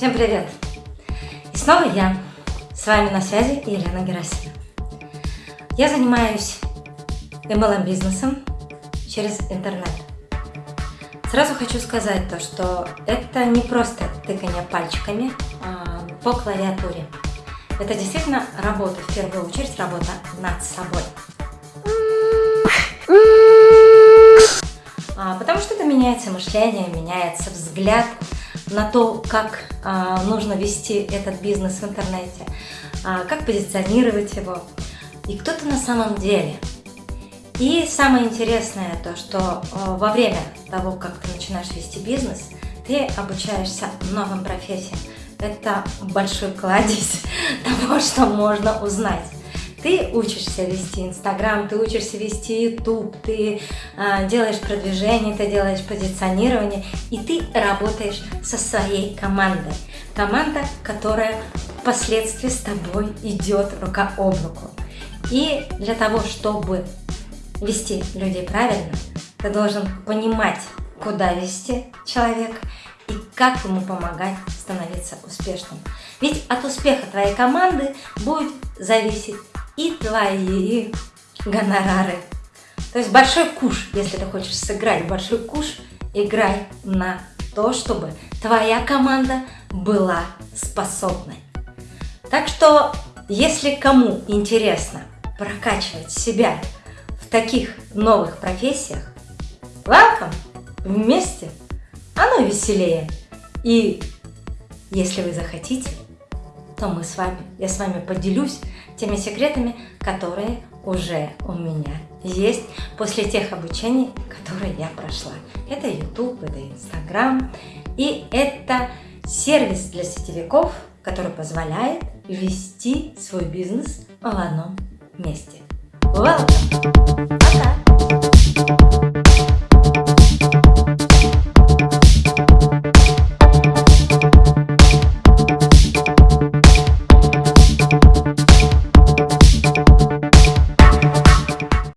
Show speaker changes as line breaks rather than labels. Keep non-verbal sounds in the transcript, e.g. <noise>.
Всем привет! И снова я, с вами на связи Елена Герасимова. Я занимаюсь MLM бизнесом через интернет. Сразу хочу сказать то, что это не просто тыкание пальчиками а по клавиатуре. Это действительно работа, в первую очередь работа над собой. А, потому что это меняется мышление, меняется взгляд, на то, как а, нужно вести этот бизнес в интернете, а, как позиционировать его и кто ты на самом деле. И самое интересное то, что а, во время того, как ты начинаешь вести бизнес, ты обучаешься новым профессиям. Это большой кладезь <laughs> того, что можно узнать. Ты учишься вести Инстаграм, ты учишься вести Ютуб, ты э, делаешь продвижение, ты делаешь позиционирование, и ты работаешь со своей командой. Команда, которая впоследствии с тобой идет рука об руку. И для того, чтобы вести людей правильно, ты должен понимать, куда вести человека и как ему помогать становиться успешным. Ведь от успеха твоей команды будет зависеть и твои гонорары. То есть большой куш, если ты хочешь сыграть большой куш, играй на то, чтобы твоя команда была способной. Так что, если кому интересно прокачивать себя в таких новых профессиях, welcome, вместе, оно веселее. И если вы захотите, то мы с вами, я с вами поделюсь теми секретами, которые уже у меня есть после тех обучений, которые я прошла. Это YouTube, это Instagram и это сервис для сетевиков, который позволяет вести свой бизнес в одном месте. Welcome! Пока!